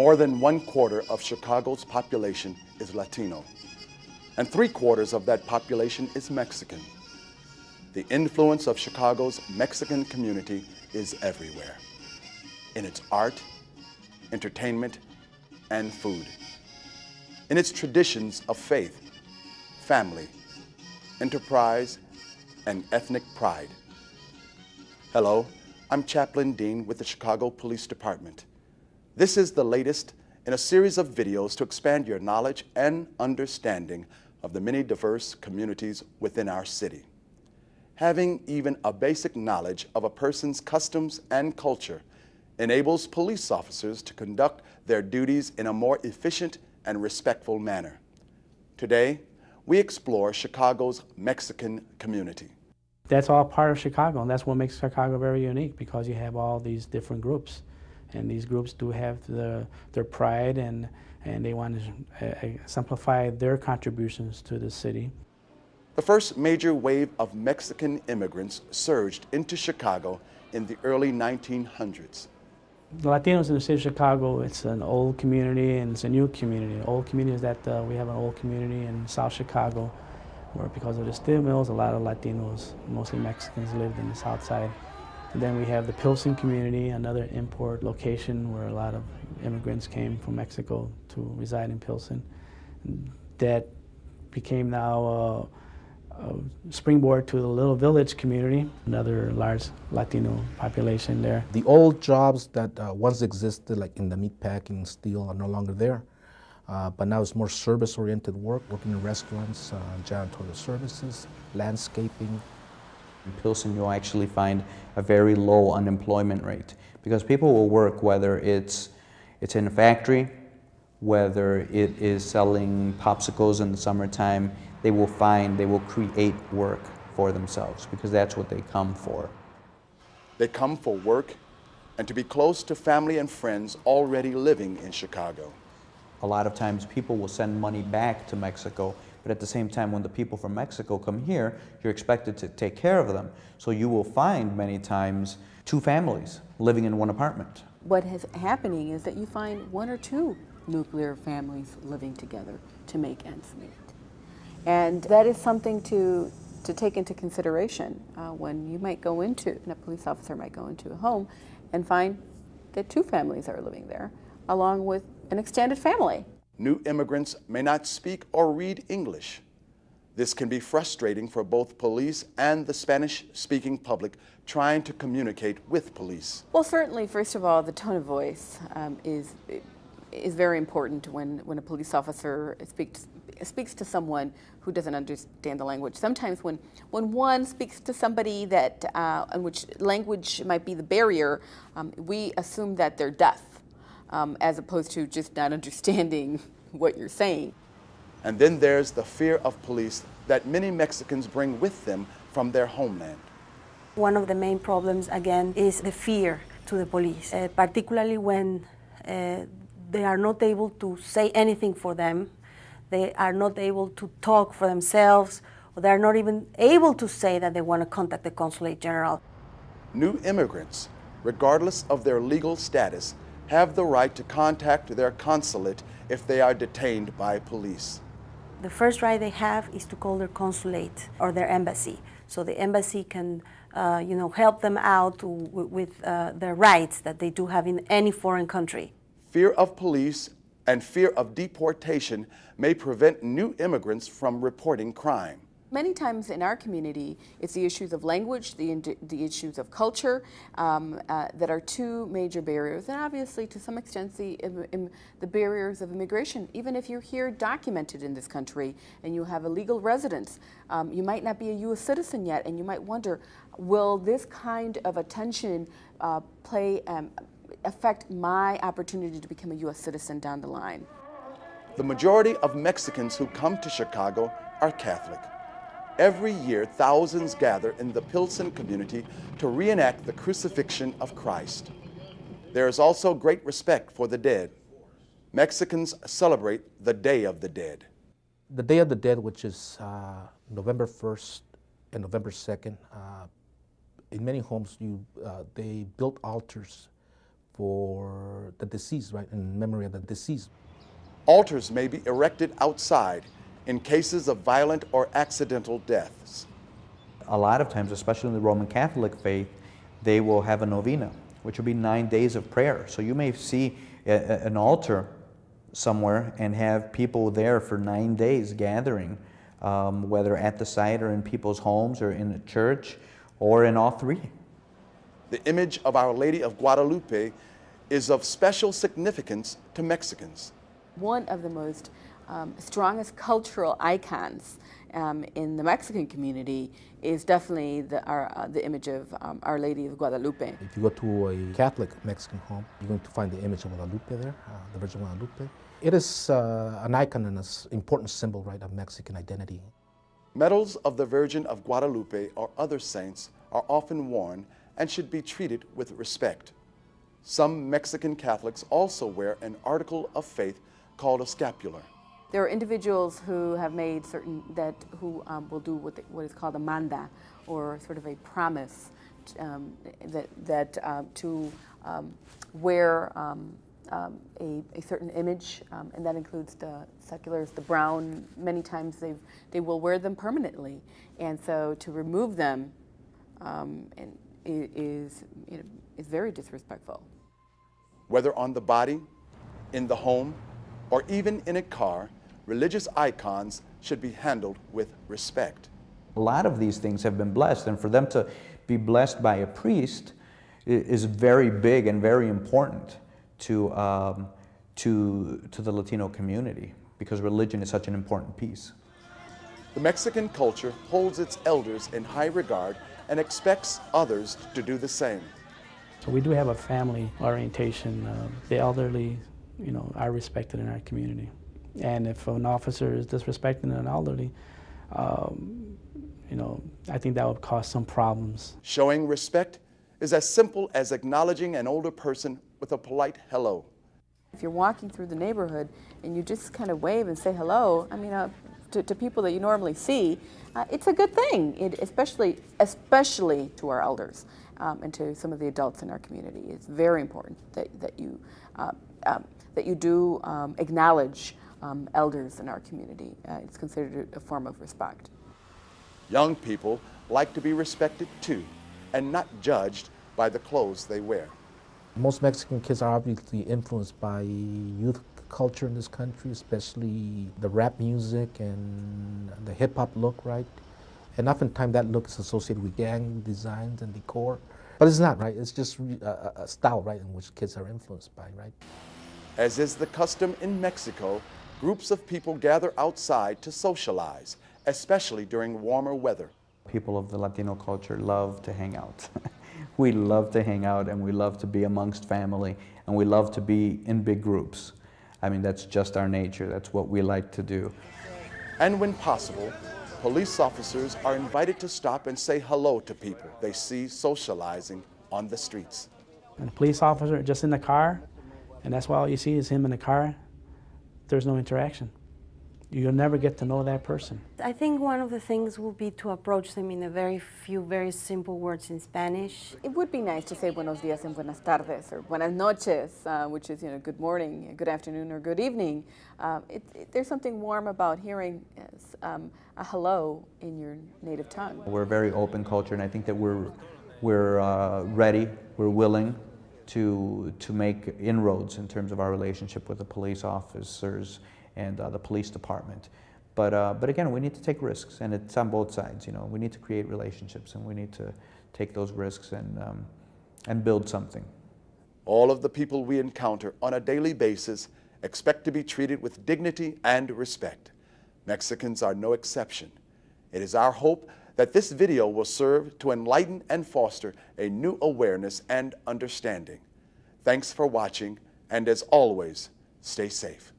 More than one quarter of Chicago's population is Latino, and three quarters of that population is Mexican. The influence of Chicago's Mexican community is everywhere, in its art, entertainment, and food, in its traditions of faith, family, enterprise, and ethnic pride. Hello, I'm Chaplain Dean with the Chicago Police Department. This is the latest in a series of videos to expand your knowledge and understanding of the many diverse communities within our city. Having even a basic knowledge of a person's customs and culture enables police officers to conduct their duties in a more efficient and respectful manner. Today, we explore Chicago's Mexican community. That's all part of Chicago, and that's what makes Chicago very unique because you have all these different groups. And these groups do have the, their pride and, and they want to uh, exemplify their contributions to the city. The first major wave of Mexican immigrants surged into Chicago in the early 1900s. The Latinos in the city of Chicago, it's an old community and it's a new community. Old community is that uh, we have an old community in South Chicago where because of the steel mills, a lot of Latinos, mostly Mexicans, lived in the south side. Then we have the Pilsen community, another import location where a lot of immigrants came from Mexico to reside in Pilsen. That became now a springboard to the Little Village community, another large Latino population there. The old jobs that uh, once existed, like in the meatpacking, steel, are no longer there. Uh, but now it's more service-oriented work, working in restaurants, uh, janitorial services, landscaping. In Pilsen, you'll actually find a very low unemployment rate because people will work whether it's, it's in a factory, whether it is selling popsicles in the summertime, they will find, they will create work for themselves because that's what they come for. They come for work and to be close to family and friends already living in Chicago. A lot of times people will send money back to Mexico, but at the same time when the people from Mexico come here, you're expected to take care of them. So you will find many times two families living in one apartment. What is happening is that you find one or two nuclear families living together to make ends meet. And that is something to, to take into consideration uh, when you might go into, and a police officer might go into a home and find that two families are living there, along with an extended family. New immigrants may not speak or read English. This can be frustrating for both police and the Spanish-speaking public trying to communicate with police. Well, certainly, first of all, the tone of voice um, is is very important when, when a police officer speaks, speaks to someone who doesn't understand the language. Sometimes when, when one speaks to somebody that, uh, in which language might be the barrier, um, we assume that they're deaf, um, as opposed to just not understanding what you're saying. And then there's the fear of police that many Mexicans bring with them from their homeland. One of the main problems, again, is the fear to the police, uh, particularly when uh, they are not able to say anything for them. They are not able to talk for themselves, or they're not even able to say that they want to contact the consulate general. New immigrants, regardless of their legal status, have the right to contact their consulate if they are detained by police. The first right they have is to call their consulate or their embassy. So the embassy can uh, you know, help them out with uh, their rights that they do have in any foreign country. Fear of police and fear of deportation may prevent new immigrants from reporting crime. Many times in our community, it's the issues of language, the, the issues of culture um, uh, that are two major barriers, and obviously to some extent the, the barriers of immigration. Even if you're here documented in this country and you have a legal residence, um, you might not be a U.S. citizen yet, and you might wonder, will this kind of attention uh, play um, affect my opportunity to become a U.S. citizen down the line. The majority of Mexicans who come to Chicago are Catholic. Every year, thousands gather in the Pilsen community to reenact the crucifixion of Christ. There is also great respect for the dead. Mexicans celebrate the Day of the Dead. The Day of the Dead, which is uh, November 1st and November 2nd, uh, in many homes you, uh, they built altars for the deceased, right, in memory of the deceased. Altars may be erected outside in cases of violent or accidental deaths. A lot of times, especially in the Roman Catholic faith, they will have a novena, which will be nine days of prayer. So you may see a, a, an altar somewhere and have people there for nine days gathering, um, whether at the site or in people's homes or in a church or in all three. The image of Our Lady of Guadalupe is of special significance to Mexicans. One of the most um, strongest cultural icons um, in the Mexican community is definitely the, our, uh, the image of um, Our Lady of Guadalupe. If you go to a Catholic Mexican home, you're going to find the image of Guadalupe there, uh, the Virgin Guadalupe. It is uh, an icon and an important symbol, right, of Mexican identity. Medals of the Virgin of Guadalupe or other saints are often worn and should be treated with respect. Some Mexican Catholics also wear an article of faith called a scapular. There are individuals who have made certain that who um, will do what, the, what is called a manda, or sort of a promise um, that that uh, to um, wear um, um, a, a, certain image, and that includes the scapulars, the brown. Many times they they will wear them permanently, and so to remove them and is you know, is very disrespectful. Whether on the body, in the home, or even in a car, religious icons should be handled with respect. A lot of these things have been blessed, and for them to be blessed by a priest is very big and very important to, um, to, to the Latino community because religion is such an important piece. The Mexican culture holds its elders in high regard and expects others to do the same. So we do have a family orientation. Uh, the elderly, you know, are respected in our community. And if an officer is disrespecting an elderly, um, you know, I think that would cause some problems. Showing respect is as simple as acknowledging an older person with a polite hello. If you're walking through the neighborhood and you just kind of wave and say hello, I mean, uh, to, to, people that you normally see, uh, it's a good thing, it, especially, especially to our elders um, and to some of the adults in our community. It's very important that, that, you, uh, um, that you do um, acknowledge um, elders in our community. Uh, it's considered a form of respect. Young people like to be respected too and not judged by the clothes they wear. Most Mexican kids are obviously influenced by youth culture in this country, especially the rap music and the hip hop look, right? And oftentimes that look is associated with gang designs and decor. But it's not, right? It's just a, a style, right, in which kids are influenced by, right? As is the custom in Mexico, groups of people gather outside to socialize, especially during warmer weather. People of the Latino culture love to hang out. we love to hang out and we love to be amongst family and we love to be in big groups. I mean, that's just our nature. That's what we like to do. And when possible, police officers are invited to stop and say hello to people they see socializing on the streets. And a police officer just in the car, and that's why all you see is him in the car, there's no interaction. You'll never get to know that person. I think one of the things will be to approach them in a very few, very simple words in Spanish. It would be nice to say buenos dias and buenas tardes or buenas noches, uh, which is you know good morning, good afternoon, or good evening. Uh, it, it, there's something warm about hearing um, a hello in your native tongue. We're a very open culture, and I think that we're we're uh, ready, we're willing to, to make inroads in terms of our relationship with the police officers and uh, the police department. But, uh, but again, we need to take risks, and it's on both sides. You know, we need to create relationships, and we need to take those risks and, um, and build something. All of the people we encounter on a daily basis expect to be treated with dignity and respect. Mexicans are no exception. It is our hope that this video will serve to enlighten and foster a new awareness and understanding. Thanks for watching, and as always, stay safe.